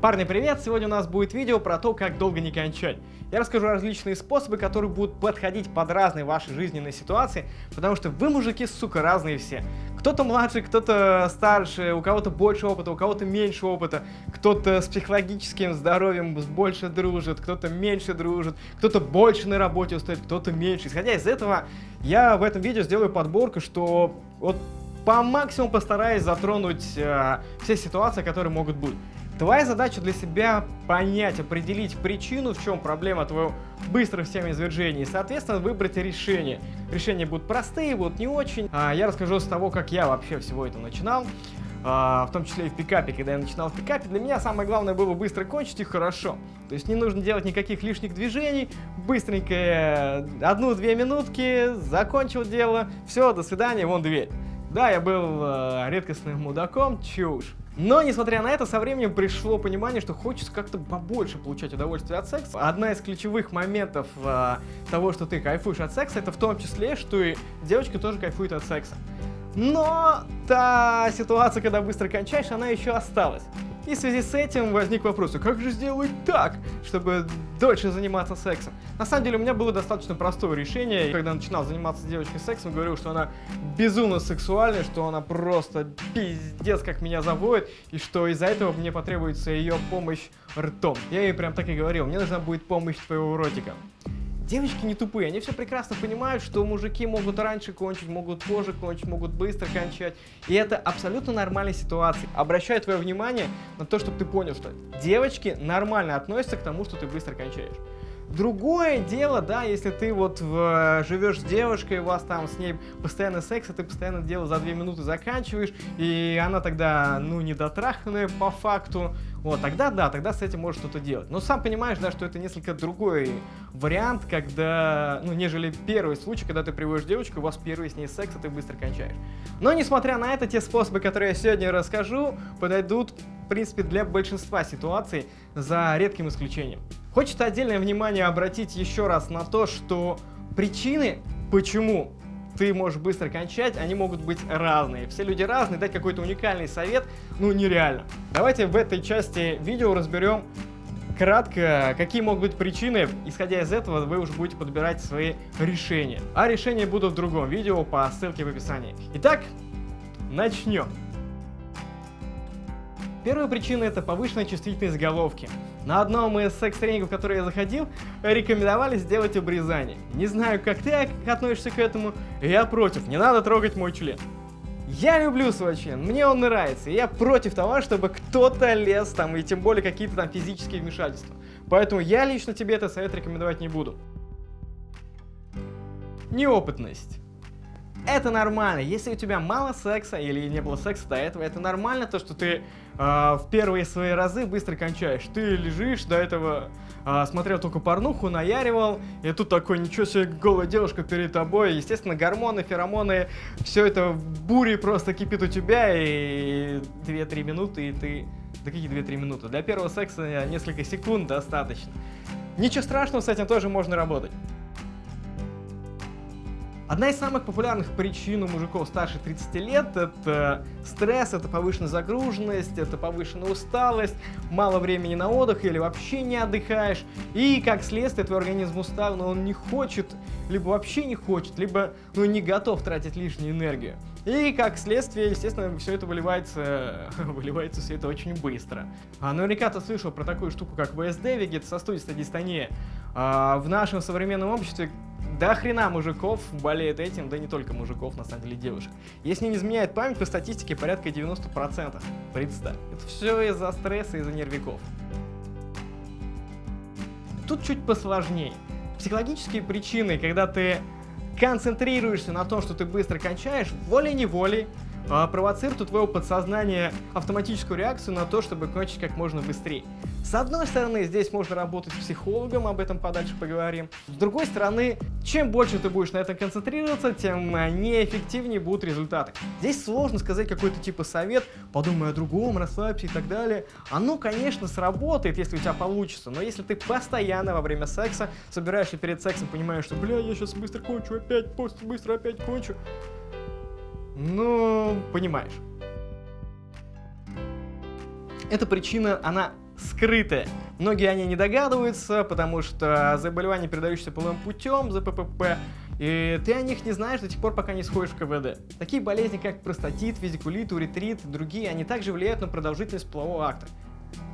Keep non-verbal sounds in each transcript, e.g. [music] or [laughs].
Парни, привет! Сегодня у нас будет видео про то, как долго не кончать. Я расскажу различные способы, которые будут подходить под разные ваши жизненные ситуации, потому что вы, мужики, сука, разные все. Кто-то младше, кто-то старше, у кого-то больше опыта, у кого-то меньше опыта, кто-то с психологическим здоровьем больше дружит, кто-то меньше дружит, кто-то больше на работе устает, кто-то меньше. Исходя из этого, я в этом видео сделаю подборку, что вот по максимуму постараюсь затронуть э, все ситуации, которые могут быть. Твоя задача для себя понять, определить причину, в чем проблема твоего быстрых семяизвержений, и, соответственно, выбрать решение. Решения будут простые, будут не очень. А, я расскажу с того, как я вообще всего это начинал. Uh, в том числе и в пикапе, когда я начинал в пикапе, для меня самое главное было быстро кончить и хорошо. То есть не нужно делать никаких лишних движений, быстренько э, одну-две минутки, закончил дело, все, до свидания, вон дверь. Да, я был э, редкостным мудаком, чушь. Но, несмотря на это, со временем пришло понимание, что хочется как-то побольше получать удовольствие от секса. Одна из ключевых моментов э, того, что ты кайфуешь от секса, это в том числе, что и девочка тоже кайфует от секса. Но та ситуация, когда быстро кончаешь, она еще осталась. И в связи с этим возник вопрос, а как же сделать так, чтобы дольше заниматься сексом? На самом деле у меня было достаточно простое решение. Когда начинал заниматься с девочкой сексом, говорил, что она безумно сексуальная, что она просто пиздец как меня заводит, и что из-за этого мне потребуется ее помощь ртом. Я ей прям так и говорил, мне нужна будет помощь твоего ротика. Девочки не тупые, они все прекрасно понимают, что мужики могут раньше кончить, могут позже кончить, могут быстро кончать. И это абсолютно нормальная ситуация. Обращаю твое внимание на то, чтобы ты понял, что девочки нормально относятся к тому, что ты быстро кончаешь. Другое дело, да, если ты вот в, живешь с девушкой, у вас там с ней постоянно секс, а ты постоянно дело за две минуты заканчиваешь, и она тогда, ну, недотраханная по факту, вот, тогда да, тогда с этим можешь что-то делать. Но сам понимаешь, да, что это несколько другой вариант, когда, ну, нежели первый случай, когда ты приводишь девочку, у вас первый с ней секс, а ты быстро кончаешь. Но, несмотря на это, те способы, которые я сегодня расскажу, подойдут, в принципе, для большинства ситуаций, за редким исключением. Хочется отдельное внимание обратить еще раз на то, что причины, почему ты можешь быстро кончать, они могут быть разные. Все люди разные, дать какой-то уникальный совет, ну, нереально. Давайте в этой части видео разберем кратко, какие могут быть причины. Исходя из этого, вы уже будете подбирать свои решения. А решения будут в другом видео по ссылке в описании. Итак, начнем. Первая причина это повышенная чувствительность головки. На одном из секс-тренингов, в который я заходил, рекомендовали сделать обрезание. Не знаю, как ты относишься к этому, я против, не надо трогать мой член. Я люблю свой член, мне он нравится, и я против того, чтобы кто-то лез там, и тем более какие-то там физические вмешательства. Поэтому я лично тебе этот совет рекомендовать не буду. Неопытность. Это нормально. Если у тебя мало секса или не было секса до этого, это нормально, то, что ты э, в первые свои разы быстро кончаешь. Ты лежишь, до этого э, смотрел только порнуху, наяривал, и тут такой, ничего себе, голая девушка перед тобой. Естественно, гормоны, феромоны, все это в просто кипит у тебя, и 2-3 минуты, и ты... Да какие 2-3 минуты? Для первого секса несколько секунд достаточно. Ничего страшного, с этим тоже можно работать. Одна из самых популярных причин у мужиков старше 30 лет – это стресс, это повышенная загруженность, это повышенная усталость, мало времени на отдых или вообще не отдыхаешь. И как следствие твой организм устал, но он не хочет, либо вообще не хочет, либо ну, не готов тратить лишнюю энергию. И как следствие, естественно, все это выливается, [laughs] выливается все это очень быстро. А наверняка ты слышал про такую штуку, как ВСД, вегетососудистая дистония. А в нашем современном обществе до хрена мужиков болеет этим, да не только мужиков, на самом деле девушек. Если не изменяет память, по статистике порядка 90%. Представь. Это все из-за стресса, из-за нервиков. Тут чуть посложнее. Психологические причины, когда ты концентрируешься на том, что ты быстро кончаешь, волей-неволей провоцирует у твоего подсознания автоматическую реакцию на то, чтобы кончить как можно быстрее. С одной стороны, здесь можно работать с психологом, об этом подальше поговорим. С другой стороны, чем больше ты будешь на этом концентрироваться, тем неэффективнее будут результаты. Здесь сложно сказать какой-то типа совет, подумай о другом, расслабься и так далее. Оно, конечно, сработает, если у тебя получится, но если ты постоянно во время секса собираешься перед сексом, понимаешь, что, бля, я сейчас быстро кончу, опять, после быстро опять кончу, ну, понимаешь. Эта причина, она скрытые. Многие они не догадываются, потому что заболевания, передающиеся половым путем, ЗППП, и ты о них не знаешь до тех пор, пока не сходишь в КВД. Такие болезни, как простатит, визикулит, уретрит другие, они также влияют на продолжительность полового акта.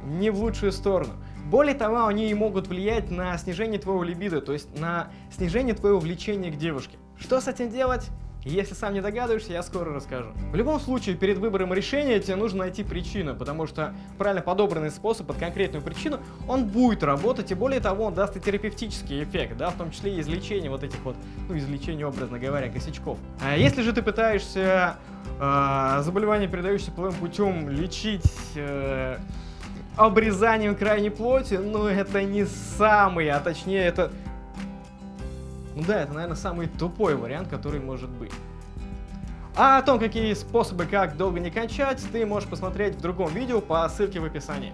Не в лучшую сторону. Более того, они могут влиять на снижение твоего либидо, то есть на снижение твоего влечения к девушке. Что с этим делать? Если сам не догадываешься, я скоро расскажу. В любом случае, перед выбором решения тебе нужно найти причину, потому что правильно подобранный способ под конкретную причину, он будет работать, и более того, он даст и терапевтический эффект, да, в том числе и излечение вот этих вот, ну, излечение, образно говоря, косячков. А если же ты пытаешься э, заболевание, передающееся половым путем, лечить... Э, обрезанием крайней плоти, ну это не самый, а точнее это ну да, это, наверное, самый тупой вариант, который может быть. А о том, какие способы, как долго не кончать, ты можешь посмотреть в другом видео по ссылке в описании.